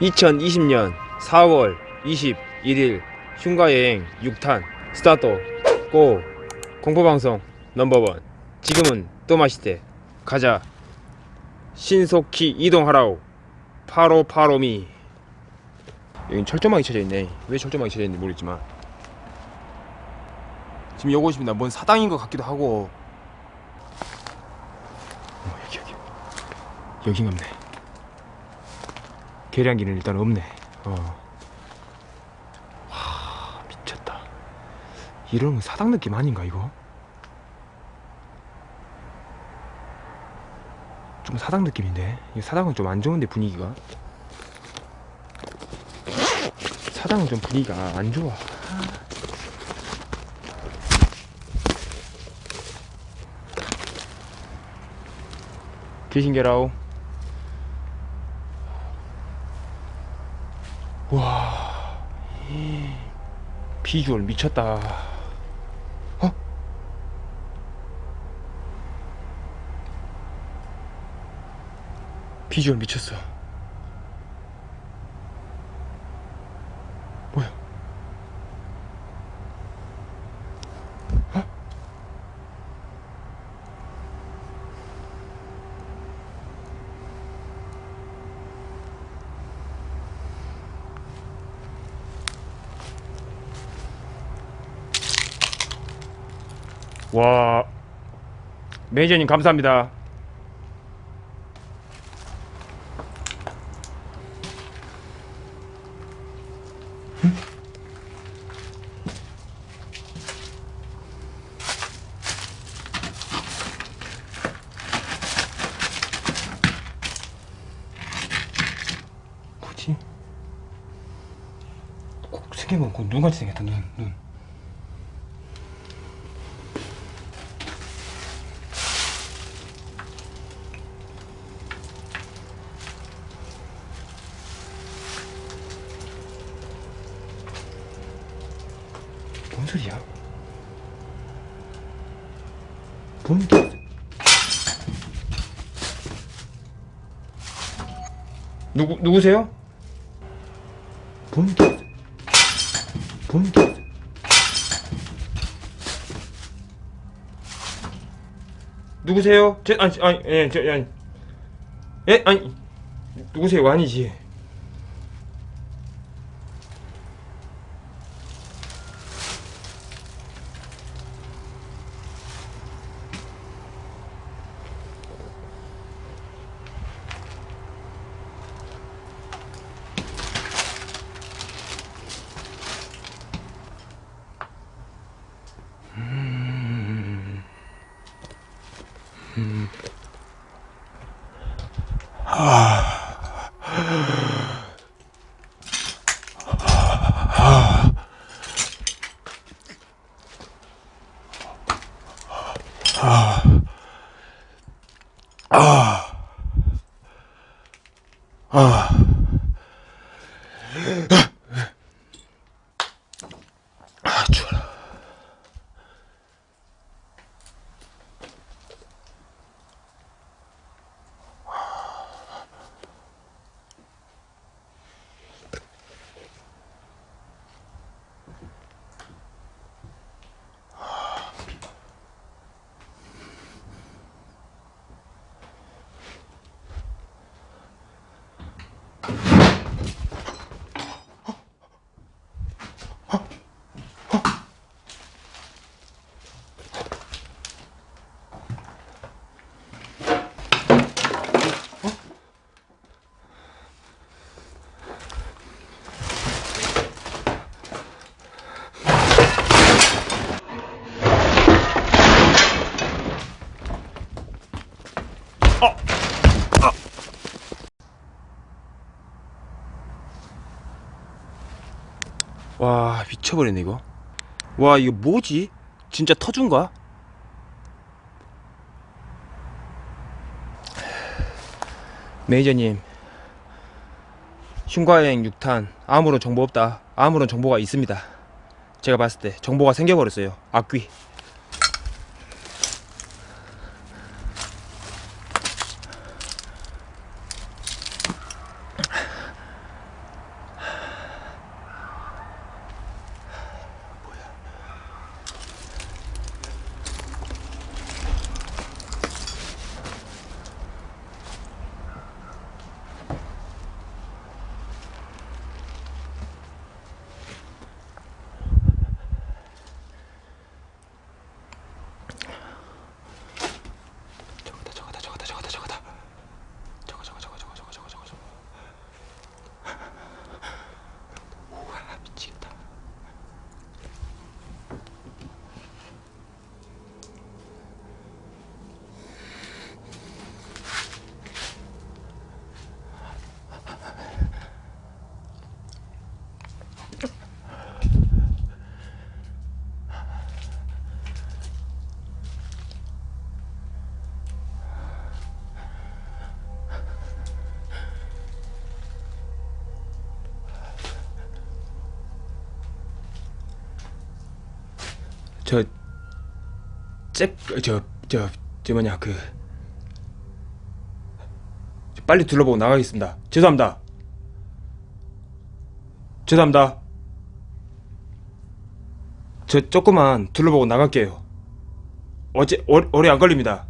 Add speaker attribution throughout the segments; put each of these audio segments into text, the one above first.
Speaker 1: 2020년 4월 21일 흉가여행 6탄 스타트. go 공포방송 넘버원. 지금은 또 마시대. 가자. 신속히 이동하라오. follow follow me. 여긴 철조망이 쳐져 있네. 왜 철조망이 쳐져 있는지 모르겠지만. 지금 이곳입니다. 뭔 사당인 것 같기도 하고. 어, 여기 여기. 여긴가 보네 계량기는 일단 없네. 어. 와 미쳤다. 이런 건 사당 느낌 아닌가 이거? 좀 사당 느낌인데? 이 사당은 좀 안 좋은데 분위기가? 사당은 좀 분위기가 안 좋아. 귀신계라오 비주얼 미쳤다 어? 비주얼 미쳤어 와 매니저님 감사합니다 뭐지? 꼭 생긴 건 눈같이 생겼다 눈 눈. 소리야? 뭔 개... 누구 누구세요? 뭔 개... 뭔 개... 누구세요? 제 아니 아니 예, 저 아니 예 아니 누구세요? 아니지. 아 미쳐버리네 이거. 와 이거 뭐지? 진짜 터준가? 매니저님 흉과여행 6탄 아무런 정보 없다. 아무런 정보가 있습니다. 제가 봤을 때 정보가 생겨버렸어요. 악귀 저, 잭, 저, 저, 저 뭐냐, 그. 저 빨리 둘러보고 나가겠습니다. 죄송합니다. 죄송합니다. 저 조금만 둘러보고 나갈게요. 어제, 오, 오래 안 걸립니다.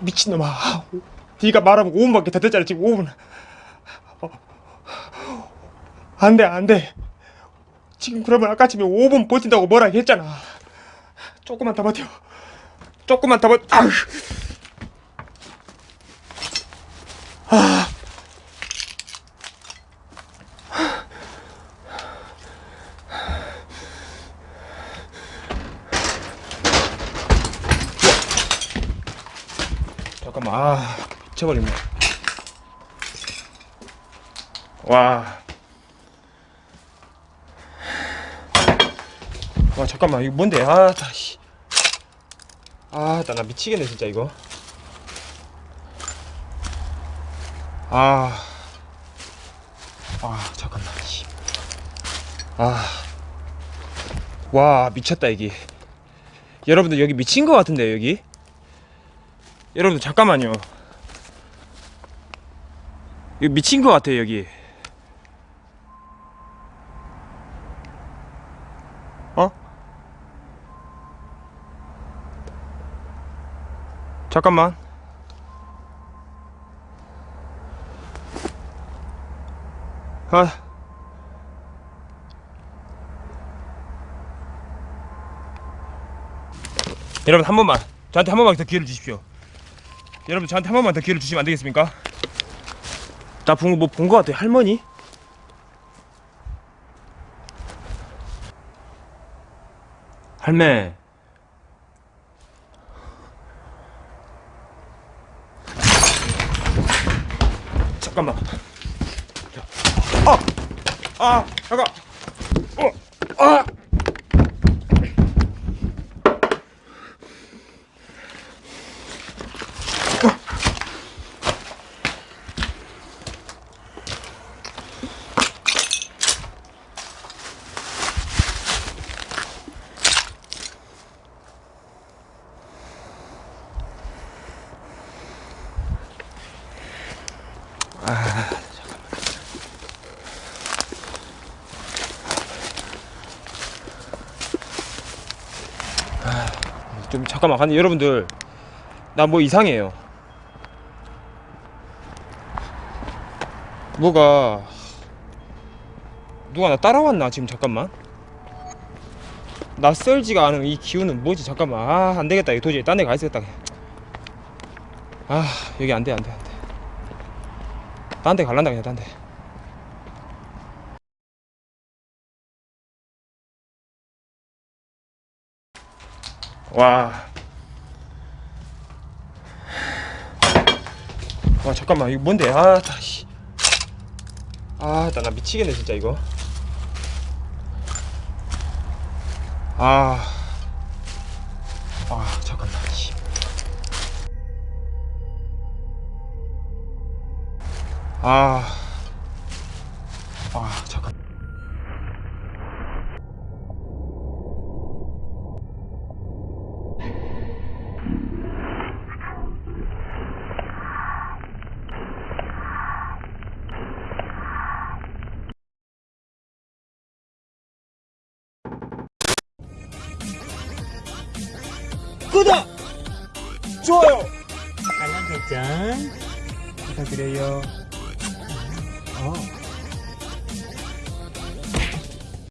Speaker 1: 미친놈아. 네가 말하면 5분밖에 더 됐잖아 지금 5분. 어. 안 돼, 안 돼. 지금 그러면 아까쯤에 5분 버틴다고 뭐라 했잖아. 조금만 더 버텨. 조금만 더 버텨. 아휴. 잠깐만 아 미쳐버렸네 와. 잠깐만 이거 뭔데 아나 씨. 아나 나 미치겠네 진짜 이거 아. 아 잠깐만 씨. 아. 와 미쳤다 여기 여러분들 여기 미친 거 같은데 여기 여러분들 잠깐만요. 이거 미친 것 같아요 여기. 어? 잠깐만. 아. 여러분 한 번만 저한테 한 번만 더 기회를 주십시오. 여러분 저한테 한 번만 더 기회를 주시면 안 되겠습니까? 나본거뭐본 거 같아 할머니? 할매 잠깐만 아! 아! 잠깐 어! 아! 아, 잠깐만. 아, 좀 잠깐만. 근데 여러분들, 나 뭐 이상해요. 뭐가 누가 나 따라왔나 지금 잠깐만 낯설지가 않은 이 기운은 뭐지 잠깐만 아 안되겠다 이거 도저히 딴 데 가있겠다 아 여기 안돼 안돼 안돼 딴 데 갈란다 그냥 딴데. 와. 와 잠깐만 이거 뭔데? 아 다시 아 나 나 미치겠네 진짜 이거. 아, 아 잠깐만 씨. 아, 아 잠깐. 구독, 좋아요
Speaker 2: 알람 설정
Speaker 1: 부탁드려요.
Speaker 2: 어